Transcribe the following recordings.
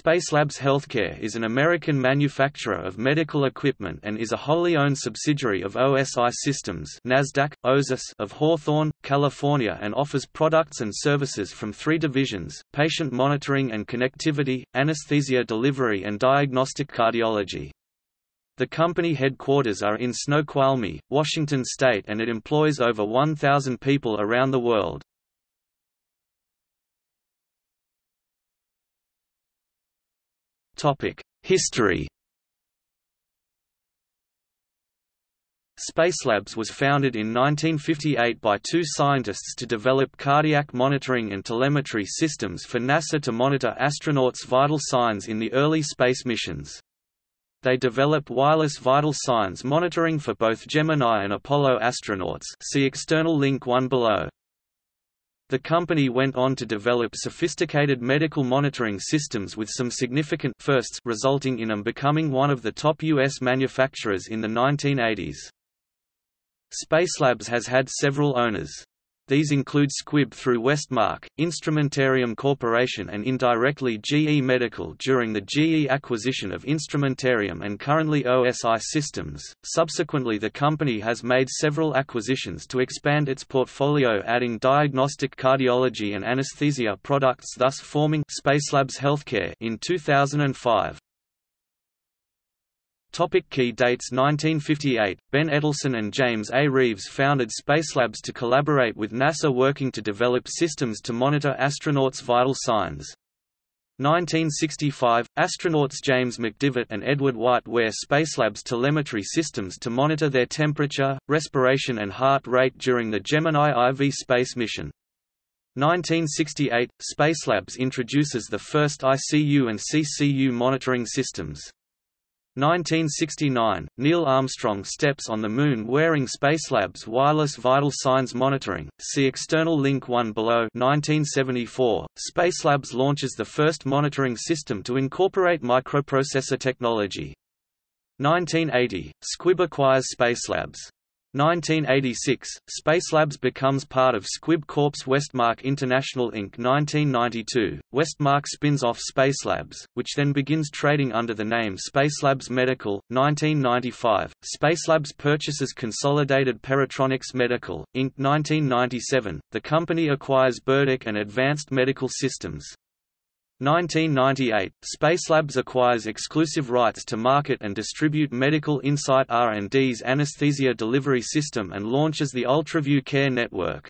Spacelabs Healthcare is an American manufacturer of medical equipment and is a wholly owned subsidiary of OSI Systems NASDAQ, OSIS of Hawthorne, California and offers products and services from three divisions, patient monitoring and connectivity, anesthesia delivery and diagnostic cardiology. The company headquarters are in Snoqualmie, Washington state and it employs over 1,000 people around the world. History Spacelabs was founded in 1958 by two scientists to develop cardiac monitoring and telemetry systems for NASA to monitor astronauts' vital signs in the early space missions. They develop wireless vital signs monitoring for both Gemini and Apollo astronauts see external link 1 below. The company went on to develop sophisticated medical monitoring systems with some significant firsts resulting in them becoming one of the top U.S. manufacturers in the 1980s. Spacelabs has had several owners. These include Squibb through Westmark, Instrumentarium Corporation and indirectly GE Medical during the GE acquisition of Instrumentarium and currently OSI Systems. Subsequently the company has made several acquisitions to expand its portfolio adding diagnostic cardiology and anesthesia products thus forming Spacelabs Healthcare in 2005. Topic key dates 1958, Ben Edelson and James A. Reeves founded Spacelabs to collaborate with NASA working to develop systems to monitor astronauts' vital signs. 1965, astronauts James McDivitt and Edward White wear Spacelabs telemetry systems to monitor their temperature, respiration and heart rate during the Gemini IV space mission. 1968, Spacelabs introduces the first ICU and CCU monitoring systems. 1969, Neil Armstrong steps on the Moon wearing Spacelab's wireless vital signs monitoring. See external link 1 below. 1974, Spacelabs launches the first monitoring system to incorporate microprocessor technology. 1980, Squibb acquires Spacelabs. 1986, Spacelabs becomes part of Squibb Corp's Westmark International Inc. 1992, Westmark spins off Spacelabs, which then begins trading under the name Spacelabs Medical. 1995, Spacelabs purchases Consolidated Paratronics Medical, Inc. 1997, the company acquires Burdick and Advanced Medical Systems. 1998, Spacelabs acquires exclusive rights to market and distribute Medical Insight R&D's anesthesia delivery system and launches the UltraView Care Network.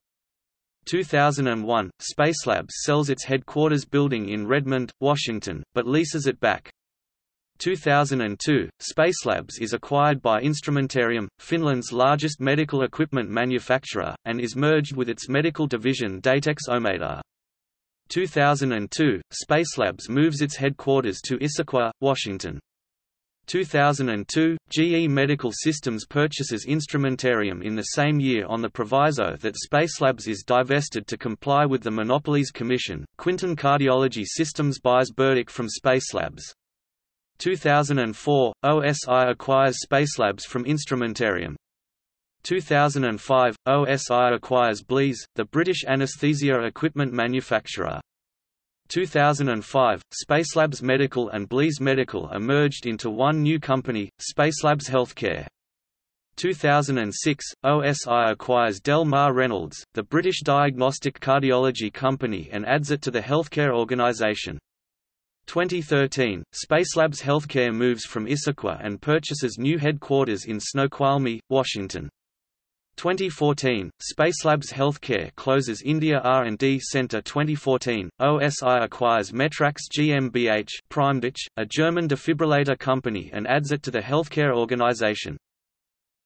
2001, Spacelabs sells its headquarters building in Redmond, Washington, but leases it back. 2002, Spacelabs is acquired by Instrumentarium, Finland's largest medical equipment manufacturer, and is merged with its medical division Datex Ohmeda. 2002, Spacelabs moves its headquarters to Issaquah, Washington. 2002, GE Medical Systems purchases Instrumentarium in the same year on the proviso that Spacelabs is divested to comply with the Monopolies Commission. Quinton Cardiology Systems buys Burdick from Spacelabs. 2004, OSI acquires Spacelabs from Instrumentarium. 2005, OSI acquires Blease, the British anesthesia equipment manufacturer. 2005, Spacelabs Medical and Blease Medical are merged into one new company, Spacelabs Healthcare. 2006, OSI acquires Del Mar Reynolds, the British diagnostic cardiology company and adds it to the healthcare organisation. 2013, Spacelabs Healthcare moves from Issaquah and purchases new headquarters in Snoqualmie, Washington. 2014, Spacelabs Healthcare closes India R&D Center 2014, OSI acquires Metrax GmbH Primedic, a German defibrillator company and adds it to the healthcare organization.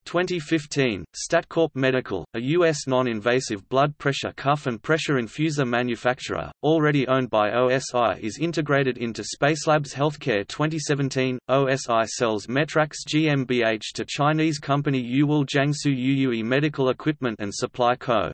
2015, StatCorp Medical, a U.S. non-invasive blood pressure cuff and pressure infuser manufacturer, already owned by OSI is integrated into Spacelabs Healthcare 2017, OSI sells Metrax GmbH to Chinese company Yuwell Jiangsu Yuyue Medical Equipment and Supply Co.